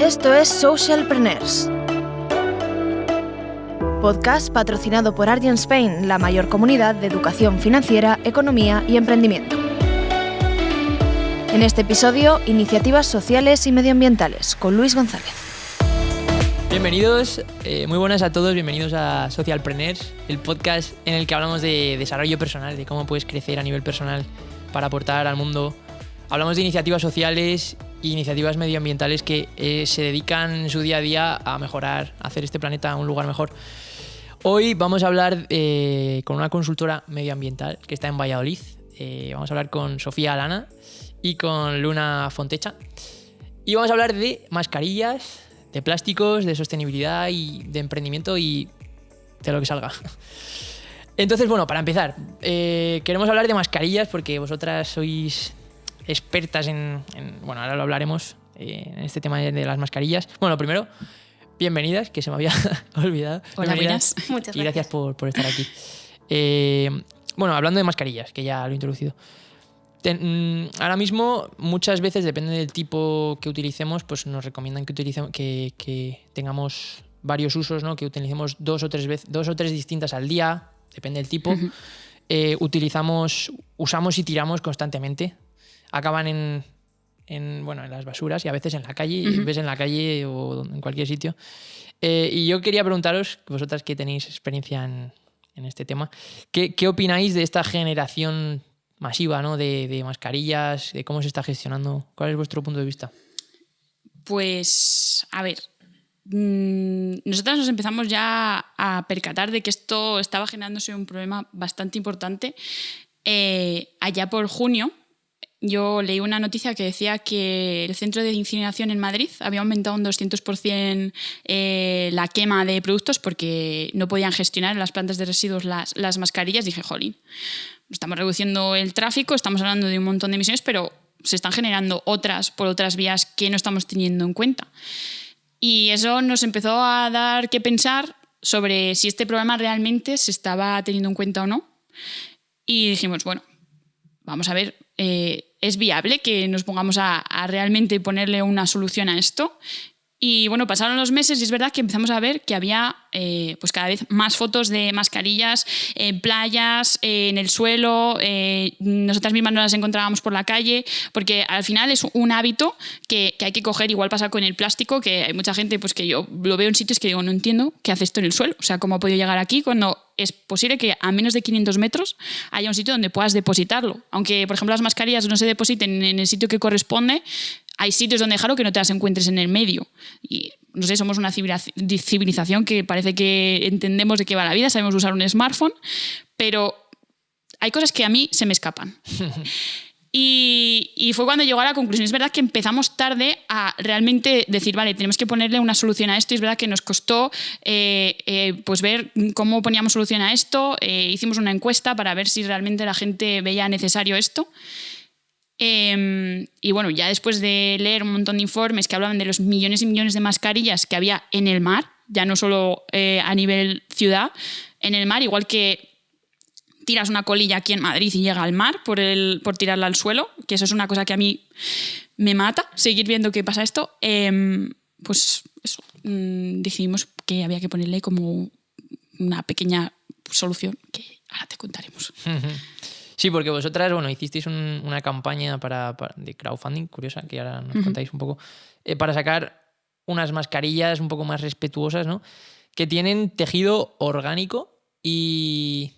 Esto es Socialpreneurs. Podcast patrocinado por Argent Spain, la mayor comunidad de educación financiera, economía y emprendimiento. En este episodio, iniciativas sociales y medioambientales con Luis González. Bienvenidos, eh, muy buenas a todos, bienvenidos a Socialpreneurs, el podcast en el que hablamos de desarrollo personal, de cómo puedes crecer a nivel personal para aportar al mundo. Hablamos de iniciativas sociales iniciativas medioambientales que eh, se dedican en su día a día a mejorar, a hacer este planeta un lugar mejor. Hoy vamos a hablar eh, con una consultora medioambiental que está en Valladolid. Eh, vamos a hablar con Sofía Alana y con Luna Fontecha. Y vamos a hablar de mascarillas, de plásticos, de sostenibilidad y de emprendimiento y de lo que salga. Entonces, bueno, para empezar, queremos hablar de mascarillas porque vosotras sois expertas en, en- bueno, ahora lo hablaremos eh, en este tema de, de las mascarillas. Bueno, primero, bienvenidas, que se me había olvidado. Hola, buenas. Muchas y gracias por, por estar aquí. Eh, bueno, hablando de mascarillas, que ya lo he introducido. Ten- mm, ahora mismo, muchas veces, depende del tipo que utilicemos, pues nos recomiendan que, utilicemos, que, que tengamos varios usos, ¿no? que utilicemos dos o tres veces, dos o tres distintas al día, depende del tipo. Eh, utilizamos, usamos y tiramos constantemente. Acaban en, en, bueno, en las basuras y a veces en la calle, ves en la calle o en cualquier sitio. Eh, y yo quería preguntaros, vosotras que tenéis experiencia en, en este tema, ¿qué, qué opináis de esta generación masiva ¿no? de, de mascarillas, de cómo se está gestionando? ¿Cuál es vuestro punto de vista? Pues, a ver, mm, nosotras nos empezamos ya a percatar de que esto estaba generándose un problema bastante importante eh, allá por junio. Yo leí una noticia que decía que el centro de incineración en Madrid había aumentado un 200% eh, la quema de productos porque no podían gestionar en las plantas de residuos las, las mascarillas. Dije, jolín, estamos reduciendo el tráfico, estamos hablando de un montón de emisiones, pero se están generando otras por otras vías que no estamos teniendo en cuenta. Y eso nos empezó a dar que pensar sobre si este problema realmente se estaba teniendo en cuenta o no. Y dijimos, bueno, vamos a ver, eh, ¿es viable que nos pongamos a, realmente ponerle una solución a esto? Y bueno, pasaron los meses y es verdad que empezamos a ver que había eh, pues cada vez más fotos de mascarillas en playas, eh, en el suelo, eh, nosotras mismas no las encontrábamos por la calle, porque al final es un hábito que, que hay que coger, igual pasa con el plástico, que hay mucha gente pues que yo lo veo en sitios que digo, no entiendo qué hace esto en el suelo, o sea, cómo ha podido llegar aquí cuando es posible que a menos de 500 metros haya un sitio donde puedas depositarlo. Aunque, por ejemplo, las mascarillas no se depositen en el sitio que corresponde, hay sitios donde dejarlo que no te las encuentres en el medio. Y no sé, somos una civiliz- civilización que parece que entendemos de qué va la vida, sabemos usar un smartphone, pero hay cosas que a mí se me escapan. Y, y fue cuando llegó a la conclusión. Es verdad que empezamos tarde a realmente decir, vale, tenemos que ponerle una solución a esto. Y es verdad que nos costó eh, eh, pues ver cómo poníamos solución a esto. Eh, hicimos una encuesta para ver si realmente la gente veía necesario esto. Eh, y bueno, ya después de leer un montón de informes que hablaban de los millones y millones de mascarillas que había en el mar, ya no solo eh, a nivel ciudad, en el mar, igual que tiras una colilla aquí en Madrid y llega al mar por, el, por tirarla al suelo, que eso es una cosa que a mí me mata, seguir viendo que pasa esto, eh, pues eso, mm, decidimos que había que ponerle como una pequeña solución que ahora te contaremos. Sí, porque vosotras, bueno, hicisteis un- una campaña para, para- de crowdfunding, curiosa, que ahora nos contáis un poco, eh, para sacar unas mascarillas un poco más respetuosas, ¿no? Que tienen tejido orgánico y,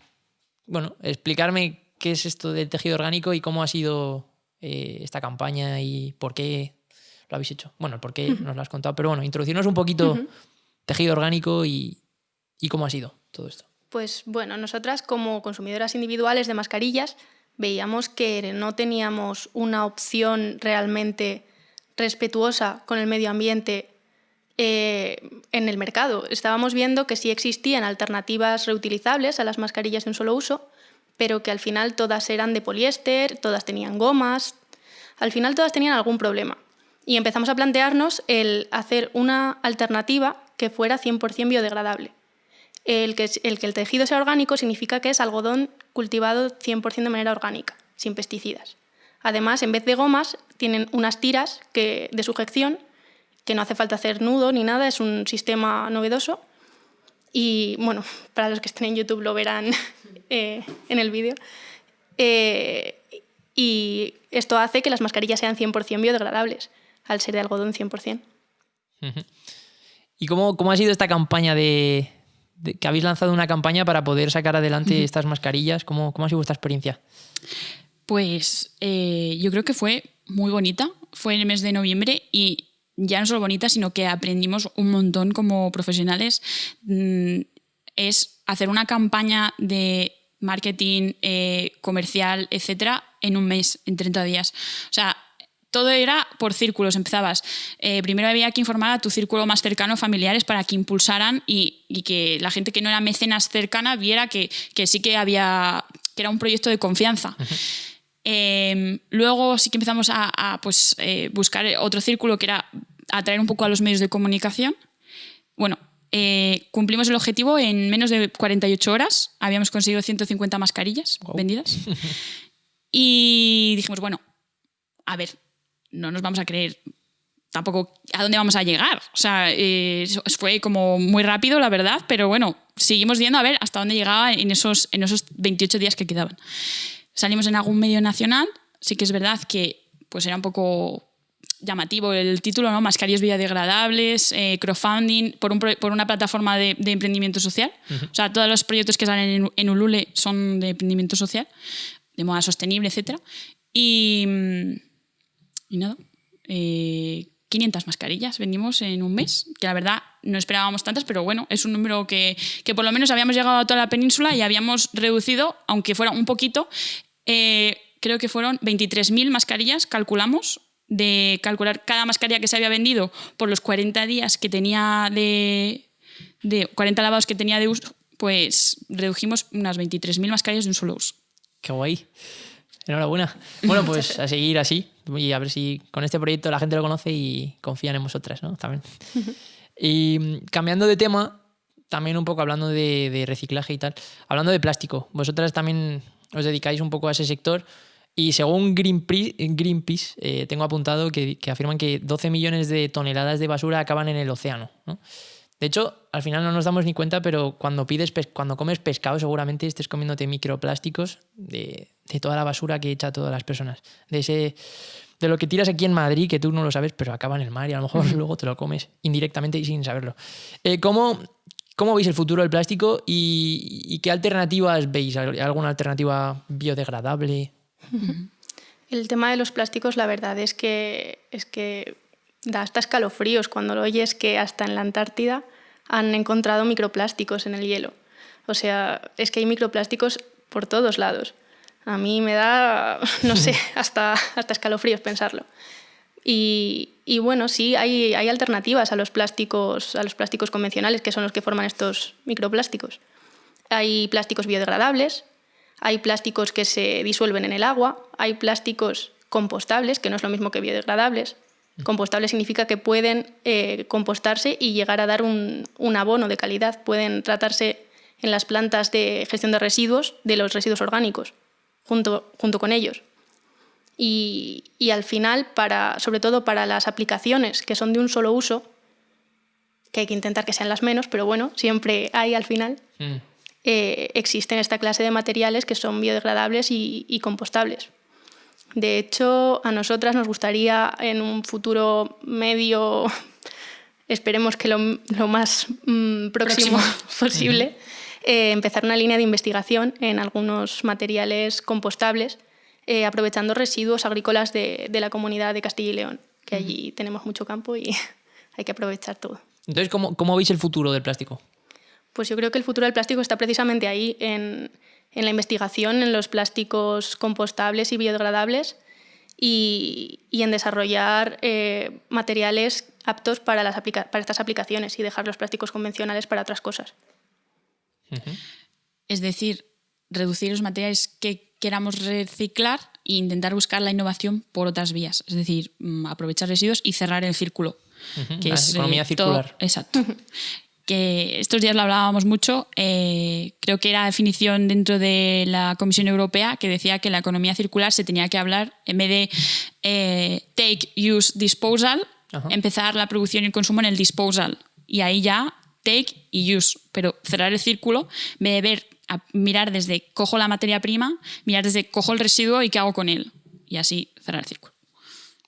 bueno, explicarme qué es esto del tejido orgánico y cómo ha sido eh, esta campaña y por qué lo habéis hecho. Bueno, el por qué nos lo has contado, pero bueno, introducirnos un poquito tejido orgánico y, y cómo ha sido todo esto. Pues bueno, nosotras como consumidoras individuales de mascarillas veíamos que no teníamos una opción realmente respetuosa con el medio ambiente eh, en el mercado. Estábamos viendo que sí existían alternativas reutilizables a las mascarillas de un solo uso, pero que al final todas eran de poliéster, todas tenían gomas, al final todas tenían algún problema. Y empezamos a plantearnos el hacer una alternativa que fuera 100% biodegradable. El que, el tejido sea orgánico significa que es algodón cultivado 100% de manera orgánica, sin pesticidas. Además, en vez de gomas, tienen unas tiras de sujeción que no hace falta hacer nudo ni nada, es un sistema novedoso. Y bueno, para los que estén en YouTube lo verán eh, en el vídeo. Eh, y esto hace que las mascarillas sean 100% biodegradables, al ser de algodón 100%. ¿Y cómo, cómo ha sido esta campaña de, que habéis lanzado una campaña para poder sacar adelante estas mascarillas? ¿Cómo, ¿Cómo, ha sido vuestra experiencia? Pues eh, yo creo que fue muy bonita. Fue en el mes de noviembre y ya no solo bonita, sino que aprendimos un montón como profesionales. Mm, es hacer una campaña de marketing eh, comercial, etcétera, en un mes, en 30 días. O sea, todo era por círculos. Empezabas, eh, primero había que informar a tu círculo más cercano, familiares, para que impulsaran y, que la gente que no era mecenas cercana viera que, sí que había, que era un proyecto de confianza. Em, luego sí que empezamos a, pues, eh, buscar otro círculo que era atraer un poco a los medios de comunicación. Bueno, eh, cumplimos el objetivo en menos de 48 horas. Habíamos conseguido 150 mascarillas vendidas. y dijimos, bueno, a ver, no nos vamos a creer tampoco a dónde vamos a llegar. O sea, eh, fue como muy rápido, la verdad, pero bueno, seguimos viendo a ver hasta dónde llegaba en esos, en esos 28 días que quedaban. Salimos en algún medio nacional, sí que es verdad que pues era un poco llamativo el título, ¿no? Mascarillas biodegradables, eh, crowdfunding, por, un, por, una plataforma de, emprendimiento social. O sea, todos los proyectos que salen en, en, Ulule son de emprendimiento social, de moda sostenible, etc. Y, mm, y nada, 500 eh, mascarillas vendimos en un mes, que la verdad no esperábamos tantas, pero bueno, es un número que, que por lo menos habíamos llegado a toda la península y habíamos reducido, aunque fuera un poquito, eh, creo que fueron 23.000 mascarillas, calculamos, de calcular cada mascarilla que se había vendido por los 40 días que tenía de, de 40 lavados que tenía de uso, pues redujimos unas 23.000 mascarillas de un solo uso. Qué guay. Enhorabuena. Bueno, pues a seguir así y a ver si con este proyecto la gente lo conoce y confían en vosotras, ¿no? También. Y mm, cambiando de tema, también un poco hablando de, reciclaje y tal, hablando de plástico, vosotras también os dedicáis un poco a ese sector y según Greenpeace, Greenpeace eh, tengo apuntado que, que, afirman que 12 millones de toneladas de basura acaban en el océano. ¿no? De hecho, al final no nos damos ni cuenta, pero cuando pides cuando comes pescado, seguramente estés comiéndote microplásticos de, de, toda la basura que echa todas las personas. De ese. De lo que tiras aquí en Madrid, que tú no lo sabes, pero acaba en el mar y a lo mejor luego te lo comes indirectamente y sin saberlo. Eh, ¿cómo, ¿Cómo veis el futuro del plástico y, qué alternativas veis? ¿Alguna alternativa biodegradable? El tema de los plásticos, la verdad es que, es que da hasta escalofríos cuando lo oyes que hasta en la Antártida han encontrado microplásticos en el hielo. O sea, es que hay microplásticos por todos lados. A mí me da, no sé, hasta, hasta escalofríos pensarlo. Y, y, bueno, sí, hay, hay alternativas a los, plásticos, a los plásticos convencionales, que son los que forman estos microplásticos. Hay plásticos biodegradables, hay plásticos que se disuelven en el agua, hay plásticos compostables, que no es lo mismo que biodegradables, Compostable significa que pueden eh, compostarse y llegar a dar un, abono de calidad. Pueden tratarse en las plantas de gestión de residuos de los residuos orgánicos, junto, junto con ellos. Y, al final, para, sobre todo para las aplicaciones que son de un solo uso, que hay que intentar que sean las menos, pero bueno, siempre hay al final, mm. eh, existen esta clase de materiales que son biodegradables y compostables. De hecho, a nosotras nos gustaría en un futuro medio, esperemos que lo, más mm, próximo, posible, eh, empezar una línea de investigación en algunos materiales compostables, eh, aprovechando residuos agrícolas de, la comunidad de Castilla y León, que allí tenemos mucho campo y hay que aprovechar todo. Entonces, ¿cómo, ¿cómo veis el futuro del plástico? Pues yo creo que el futuro del plástico está precisamente ahí, en, en la investigación en los plásticos compostables y biodegradables y, en desarrollar eh, materiales aptos para, las para estas aplicaciones y dejar los plásticos convencionales para otras cosas. Es decir, reducir los materiales que queramos reciclar e intentar buscar la innovación por otras vías. Es decir, mm, aprovechar residuos y cerrar el círculo. que es, economía eh, circular. exacto. que estos días lo hablábamos mucho, eh, creo que era definición dentro de la Comisión Europea que decía que la economía circular se tenía que hablar, en vez de eh, take, use, disposal, Ajá. empezar la producción y el consumo en el disposal. Y ahí ya take y use. Pero cerrar el círculo, de ver, a mirar desde cojo la materia prima, mirar desde cojo el residuo y qué hago con él. Y así cerrar el círculo.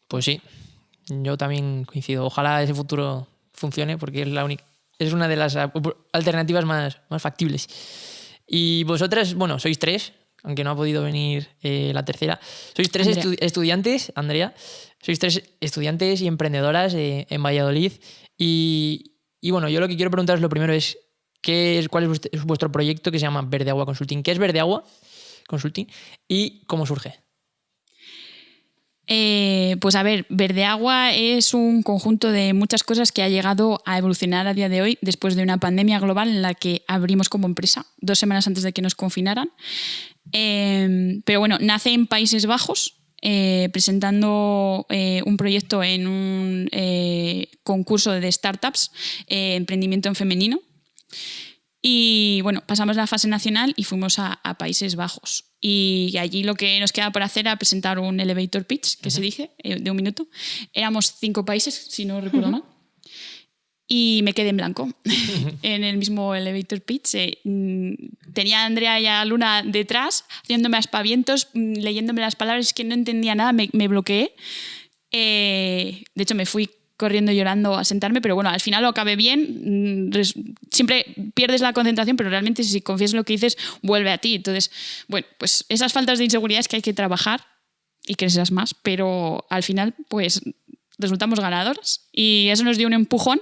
Pues sí, yo también coincido. Ojalá ese futuro funcione porque es la única es una de las alternativas más, más factibles. Y vosotras, bueno, sois tres, aunque no ha podido venir eh, la tercera. Sois tres Andrea. estu- estudiantes, Andrea, sois tres estudiantes y emprendedoras eh, en Valladolid. Y, y bueno, yo lo que quiero preguntaros lo primero es, ¿qué es, ¿cuál es vuest- es vuestro proyecto que se llama Verde Agua Consulting? ¿Qué es Verde Agua Consulting y cómo surge? Eh, pues a ver, Verde Agua es un conjunto de muchas cosas que ha llegado a evolucionar a día de hoy después de una pandemia global en la que abrimos como empresa dos semanas antes de que nos confinaran. Eh, pero bueno, nace en Países Bajos. Eh, presentando eh, un proyecto en un eh, concurso de startups, emprendimiento en femenino. Y bueno, pasamos la fase nacional y fuimos a, a Países Bajos. Y allí lo que nos queda por hacer era presentar un elevator pitch, que se dice, de un minuto. Éramos cinco países, si no recuerdo mal. Y me quedé en blanco en el mismo elevator pitch. eh, mm, tenía a Andrea y a Luna detrás, haciéndome aspavientos, mm, leyéndome las palabras que no entendía nada, me, me bloqueé. Eh, de hecho, me fui corriendo y llorando a sentarme, pero bueno, al final lo acabé bien. mm, Siempre pierdes la concentración, pero realmente si confías en lo que dices, vuelve a ti. Entonces, bueno, pues esas faltas de inseguridad es que hay que trabajar y crecerás más, pero al final, pues resultamos ganadoras y eso nos dio un empujón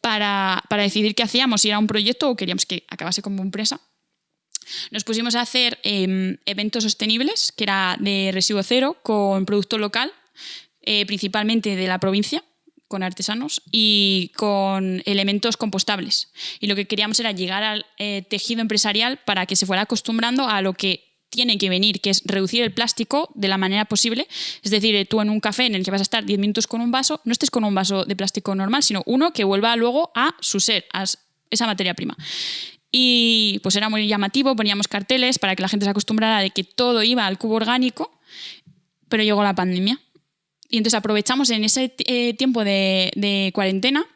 para, para decidir qué hacíamos, si era un proyecto o queríamos que acabase como empresa. Nos pusimos a hacer eh, eventos sostenibles, que era de residuo cero, con producto local, eh, principalmente de la provincia, con artesanos y con elementos compostables. Y lo que queríamos era llegar al eh, tejido empresarial para que se fuera acostumbrando a lo que tiene que venir, que es reducir el plástico de la manera posible. Es decir, eh, tú en un café en el que vas a estar 10 minutos con un vaso, no estés con un vaso de plástico normal, sino uno que vuelva luego a su ser, a esa materia prima. Y pues era muy llamativo, poníamos carteles para que la gente se acostumbrara de que todo iba al cubo orgánico, pero llegó la pandemia. Y entonces aprovechamos en ese eh, tiempo de, de cuarentena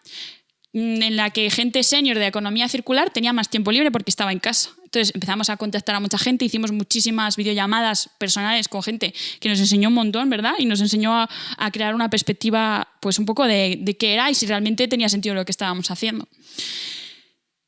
mm, en la que gente senior de economía circular tenía más tiempo libre porque estaba en casa. Entonces empezamos a contactar a mucha gente, hicimos muchísimas videollamadas personales con gente que nos enseñó un montón, ¿verdad? Y nos enseñó a, crear una perspectiva, pues un poco de, de qué era y si realmente tenía sentido lo que estábamos haciendo.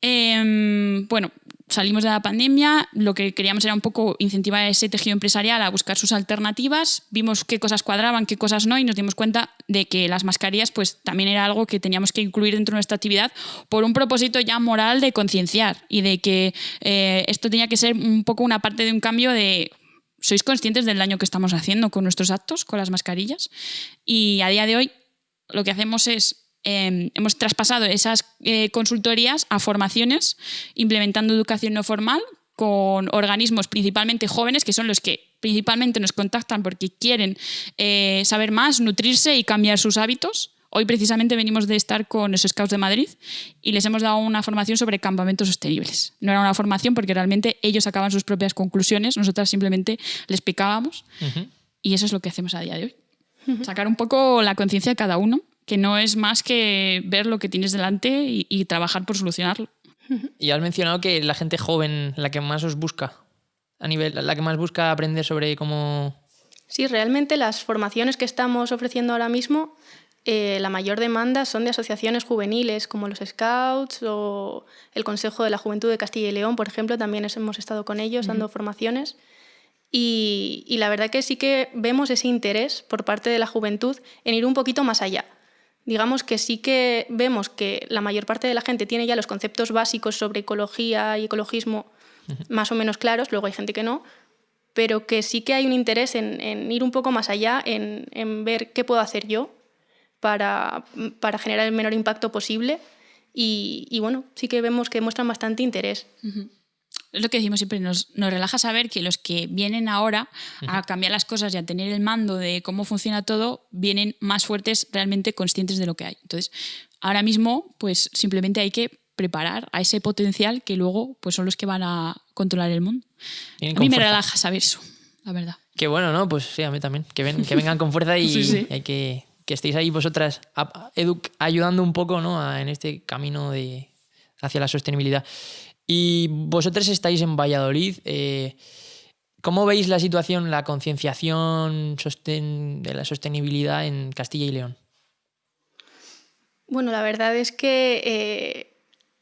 Em, bueno, salimos de la pandemia, lo que queríamos era un poco incentivar ese tejido empresarial a buscar sus alternativas, vimos qué cosas cuadraban, qué cosas no y nos dimos cuenta de que las mascarillas pues también era algo que teníamos que incluir dentro de nuestra actividad por un propósito ya moral de concienciar y de que eh, esto tenía que ser un poco una parte de un cambio de sois conscientes del daño que estamos haciendo con nuestros actos, con las mascarillas y a día de hoy lo que hacemos es eh, hemos traspasado esas eh, consultorías a formaciones, implementando educación no formal con organismos principalmente jóvenes, que son los que principalmente nos contactan porque quieren eh, saber más, nutrirse y cambiar sus hábitos. Hoy precisamente venimos de estar con los Scouts de Madrid y les hemos dado una formación sobre campamentos sostenibles. No era una formación porque realmente ellos sacaban sus propias conclusiones, nosotras simplemente les picábamos y eso es lo que hacemos a día de hoy. Sacar un poco la conciencia de cada uno, que no es más que ver lo que tienes delante y, y trabajar por solucionarlo. Y has mencionado que la gente joven, la que más os busca, a nivel, la que más busca aprender sobre cómo... Sí, realmente las formaciones que estamos ofreciendo ahora mismo, eh, la mayor demanda son de asociaciones juveniles como los Scouts o el Consejo de la Juventud de Castilla y León, por ejemplo, también es- hemos estado con ellos dando formaciones. Y, y la verdad que sí que vemos ese interés por parte de la juventud en ir un poquito más allá. Digamos que sí que vemos que la mayor parte de la gente tiene ya los conceptos básicos sobre ecología y ecologismo más o menos claros, luego hay gente que no, pero que sí que hay un interés en, en ir un poco más allá, en, en ver qué puedo hacer yo para, para generar el menor impacto posible. Y, y bueno, sí que vemos que muestran bastante interés. Es lo que decimos siempre, nos, nos relaja saber que los que vienen ahora a cambiar las cosas y a tener el mando de cómo funciona todo, vienen más fuertes, realmente conscientes de lo que hay. Entonces, ahora mismo, pues simplemente hay que preparar a ese potencial que luego pues son los que van a controlar el mundo. Vienen A mí me fuerza. relaja saber eso, la verdad. Que bueno, ¿no? Pues sí, a mí también. Que, ven, que vengan con fuerza y Sí, sí. hay que que estéis ahí vosotras ayudando un poco ¿no? en este camino de, hacia la sostenibilidad. Y vosotros estáis en Valladolid. Eh, ¿Cómo veis la situación, la concienciación de la sostenibilidad en Castilla y León? Bueno, la verdad es que eh,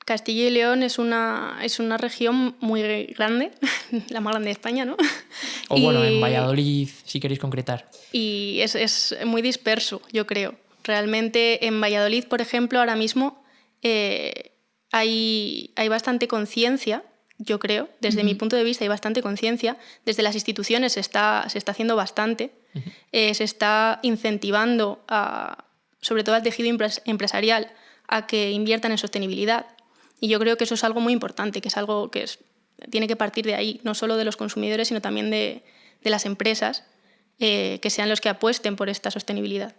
Castilla y León es una, es una región muy grande, la más grande de España, ¿no? O bueno, en Valladolid, si queréis concretar. Y es, es, muy disperso, yo creo. Realmente en Valladolid, por ejemplo, ahora mismo eh, hay, hay bastante conciencia, yo creo, desde mi punto de vista hay bastante conciencia. Desde las instituciones se está, se está haciendo bastante. Eh, se está incentivando, a, sobre todo al tejido empresarial, a que inviertan en sostenibilidad. Y yo creo que eso es algo muy importante, que es algo que tiene que partir de ahí, no solo de los consumidores, sino también de, las empresas, eh, que sean los que apuesten por esta sostenibilidad.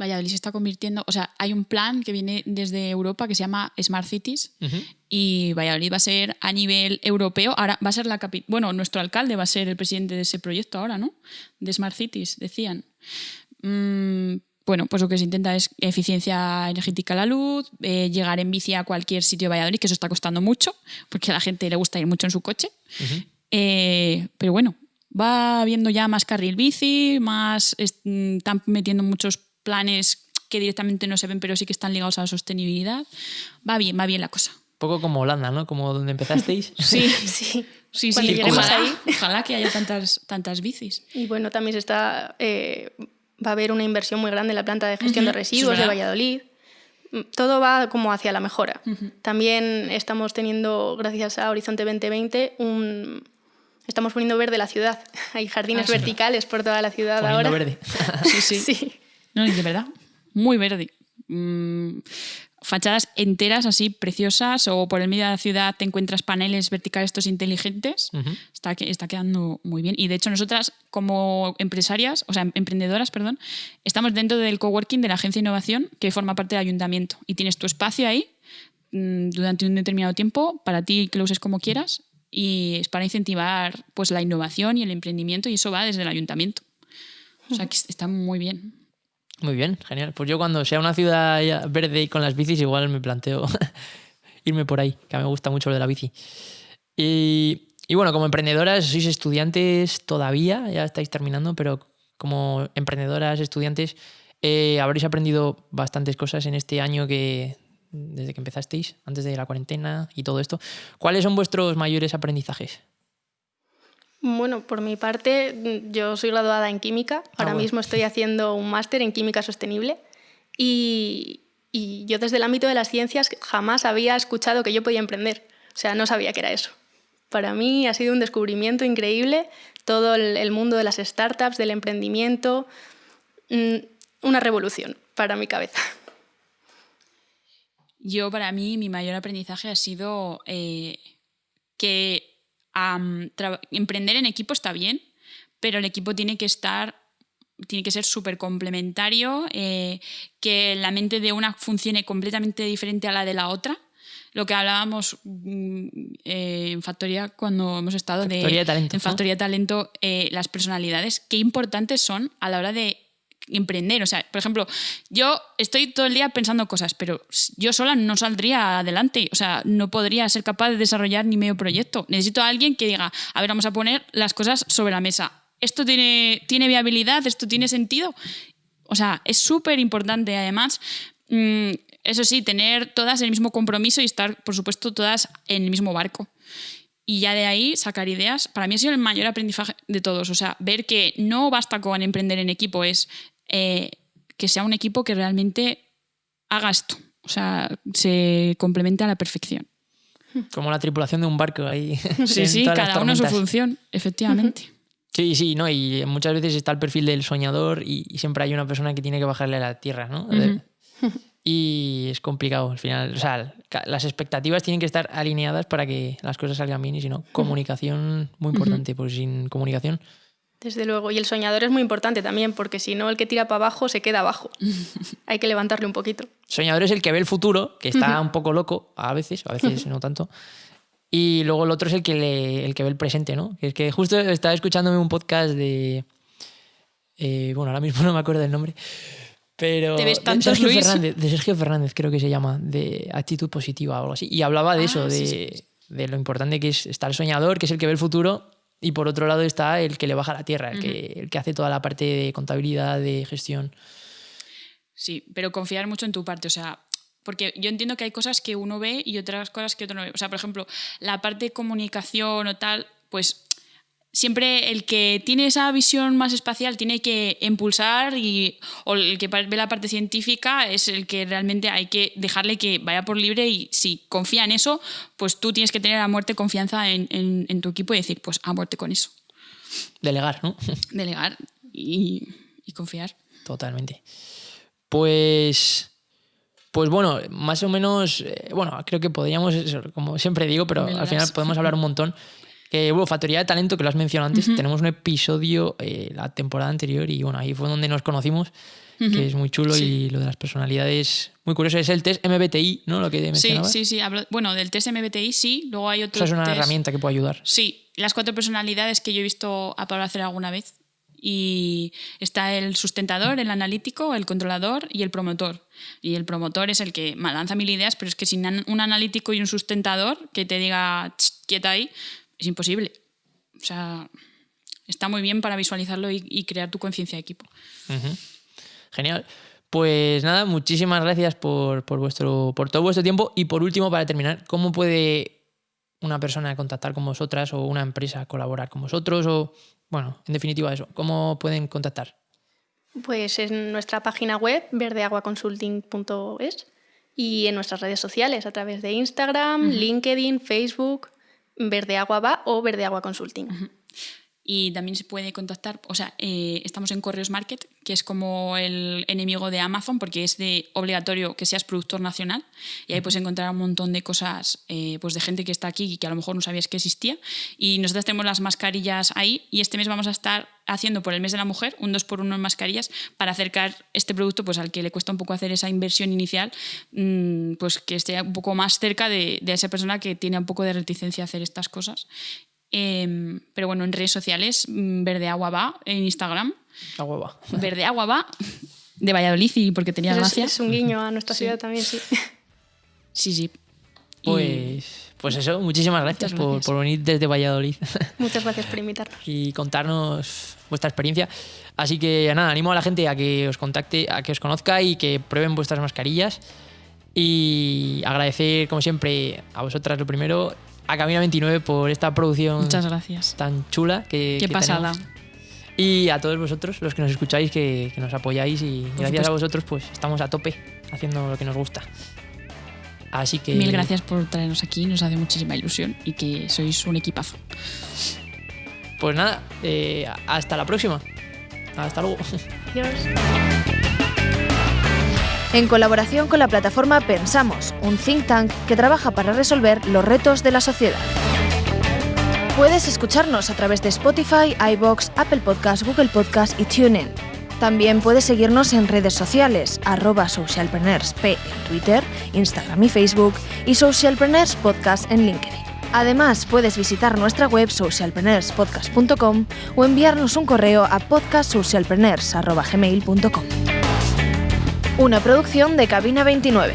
Valladolid se está convirtiendo, o sea, hay un plan que viene desde Europa que se llama Smart Cities y Valladolid va a ser a nivel europeo, ahora va a ser la capital, bueno, nuestro alcalde va a ser el presidente de ese proyecto ahora, ¿no? De Smart Cities, decían. Mm, bueno, pues lo que se intenta es eficiencia energética a la luz, eh, llegar en bici a cualquier sitio de Valladolid, que eso está costando mucho, porque a la gente le gusta ir mucho en su coche. Eh, pero bueno, va habiendo ya más carril bici, más están metiendo muchos planes que directamente no se ven, pero sí que están ligados a la sostenibilidad. Va bien, va bien la cosa. Un poco como Holanda, ¿no? Como donde empezasteis. sí, sí. Sí, sí, ojalá, ahí. ojalá que haya tantas, tantas bicis. Y bueno, también se está eh, va a haber una inversión muy grande en la planta de gestión de residuos de Valladolid. Todo va como hacia la mejora. También estamos teniendo, gracias a Horizonte 2020, un, estamos poniendo verde la ciudad. Hay jardines ah, verticales por toda la ciudad poniendo ahora. verde. sí, sí. sí. No, de verdad, muy verde. Mm, fachadas enteras así preciosas o por el medio de la ciudad te encuentras paneles verticales estos inteligentes. está, está quedando muy bien. Y de hecho nosotras como empresarias, o sea, emprendedoras, perdón, estamos dentro del coworking de la agencia de innovación que forma parte del ayuntamiento y tienes tu espacio ahí mm, durante un determinado tiempo para ti que lo uses como quieras y es para incentivar pues la innovación y el emprendimiento y eso va desde el ayuntamiento. O sea, que está muy bien. Muy bien, genial. Pues yo cuando sea una ciudad verde y con las bicis, igual me planteo irme por ahí, que a mí me gusta mucho lo de la bici. Y, bueno, como emprendedoras, sois estudiantes todavía, ya estáis terminando, pero como emprendedoras, estudiantes, eh, habréis aprendido bastantes cosas en este año que desde que empezasteis, antes de la cuarentena y todo esto. ¿Cuáles son vuestros mayores aprendizajes? Bueno, por mi parte, yo soy graduada en química. Ah, Ahora mismo estoy haciendo un máster en química sostenible. Y, yo desde el ámbito de las ciencias jamás había escuchado que yo podía emprender. O sea, no sabía que era eso. Para mí ha sido un descubrimiento increíble todo el, mundo de las startups, del emprendimiento. Mm, una revolución para mi cabeza. Yo, para mí, mi mayor aprendizaje ha sido eh, que emprender en equipo está bien, pero el equipo tiene que estar tiene que ser súper complementario, eh, que la mente de una funcione completamente diferente a la de la otra. Lo que hablábamos mm, eh, en Factoría cuando hemos estado de, en Factoría Talento, eh, las personalidades, qué importantes son a la hora de emprender. O sea, por ejemplo, yo estoy todo el día pensando cosas, pero yo sola no saldría adelante. O sea, no podría ser capaz de desarrollar ni medio proyecto. Necesito a alguien que diga, a ver, vamos a poner las cosas sobre la mesa. ¿Esto tiene, tiene viabilidad? ¿Esto tiene sentido? O sea, es súper importante. Además, mm, eso sí, tener todas el mismo compromiso y estar, por supuesto, todas en el mismo barco. Y ya de ahí sacar ideas. Para mí ha sido el mayor aprendizaje de todos. O sea, ver que no basta con emprender en equipo, es eh, que sea un equipo que realmente haga esto. O sea, se complemente a la perfección. Como la tripulación de un barco ahí. Sí, sí, cada uno su función, efectivamente. Sí, sí, no, y muchas veces está el perfil del soñador y, siempre hay una persona que tiene que bajarle a la tierra, ¿no? Y es complicado al final. O sea, las expectativas tienen que estar alineadas para que las cosas salgan bien y si no, comunicación muy importante, pues sin comunicación desde luego. Y el soñador es muy importante también, porque si no, el que tira para abajo se queda abajo. Hay que levantarle un poquito. Soñador es el que ve el futuro, que está un poco loco a veces, a veces no tanto. Y luego el otro es el que, el que ve el presente, ¿no? Que es que justo estaba escuchándome un podcast de. Eh, bueno, ahora mismo no me acuerdo del nombre. Pero ¿Te ves de Sergio Luis? Fernández, de Sergio Fernández creo que se llama, de actitud positiva o algo así. Y hablaba de Ah, eso, de, sí, sí. de lo importante que es estar el soñador, que es el que ve el futuro, y por otro lado está el que le baja la tierra, el, que, el que hace toda la parte de contabilidad, de gestión. Sí, pero confiar mucho en tu parte, o sea, porque yo entiendo que hay cosas que uno ve y otras cosas que otro no ve. O sea, por ejemplo, la parte de comunicación o tal, pues siempre el que tiene esa visión más espacial tiene que impulsar y o el que ve la parte científica es el que realmente hay que dejarle que vaya por libre y si confía en eso, pues tú tienes que tener a muerte confianza en, en- en tu equipo y decir, pues a muerte con eso. Delegar, ¿no? Delegar y, y confiar. Totalmente. Pues. Pues bueno, más o menos. eh, bueno, creo que podríamos, como siempre digo, pero al final podemos hablar un montón. Que, bueno, Factoría de Talento, que lo has mencionado antes, tenemos un episodio eh, la temporada anterior y bueno, ahí fue donde nos conocimos, que es muy chulo y lo de las personalidades, muy curioso. Es el test MBTI, ¿no? Lo que Sí, mencionabas. sí, sí. hablo- bueno, del test MBTI sí, luego hay otro es una test- herramienta que puede ayudar. Sí, las cuatro personalidades que yo he visto a Pablo hacer alguna vez. Y está el sustentador, el analítico, el controlador y el promotor. Y el promotor es el que lanza mil ideas, pero es que sin un analítico y un sustentador que te diga "Ch, quieta ahí, es imposible. O sea, está muy bien para visualizarlo y, y crear tu conciencia de equipo. Genial. Pues nada, muchísimas gracias por, por vuestro, por todo vuestro tiempo. Y por último, para terminar, ¿cómo puede una persona contactar con vosotras o una empresa colaborar con vosotros? O, bueno, en definitiva eso, ¿cómo pueden contactar? Pues en nuestra página web, verdeaguaconsulting.es, y en nuestras redes sociales, a través de Instagram, LinkedIn, Facebook, Verdeagua va o Verdeagua Consulting. Y también se puede contactar, o sea, eh, estamos en Correos Market, que es como el enemigo de Amazon, porque es de obligatorio que seas productor nacional. Y ahí puedes encontrar un montón de cosas eh, pues de gente que está aquí y que a lo mejor no sabías que existía. Y nosotros tenemos las mascarillas ahí y este mes vamos a estar haciendo por el mes de la mujer un 2 por 1 en mascarillas para acercar este producto pues al que le cuesta un poco hacer esa inversión inicial, mm, pues que esté un poco más cerca de, de esa persona que tiene un poco de reticencia a hacer estas cosas. Em, pero bueno, en redes sociales, mm, Verde Agua va, en Instagram, La hueva. Verde Agua va, de Valladolid y porque tenía Es, gracia. es un guiño a nuestra ciudad también, sí. Sí, sí. Pues, pues eso, muchísimas gracias, Por, gracias. por venir desde Valladolid Muchas gracias por invitarnos. y contarnos vuestra experiencia. Así que nada, animo a la gente a que os contacte, a que os conozca y que prueben vuestras mascarillas. Y agradecer, como siempre, a vosotras lo primero, a Camina 29 por esta producción Muchas gracias. tan chula que, Qué que pasada. tenemos. Y a todos vosotros, los que nos escucháis, que, que nos apoyáis y gracias supuesto. a vosotros, pues estamos a tope haciendo lo que nos gusta. Así que. Mil gracias por traernos aquí, nos hace muchísima ilusión y que sois un equipazo. Pues nada, eh, hasta la próxima. Hasta luego. Adiós. En colaboración con la plataforma Pensamos, un think tank que trabaja para resolver los retos de la sociedad. Puedes escucharnos a través de Spotify, iBox, Apple Podcast, Google Podcast y TuneIn. También puedes seguirnos en redes sociales, arroba socialpreneursp en Twitter, Instagram y Facebook y Socialpreneurs Podcast en LinkedIn. Además, puedes visitar nuestra web socialpreneurspodcast.com o enviarnos un correo a podcastsocialpreneurs.gmail.com. Una producción de Cabina 29.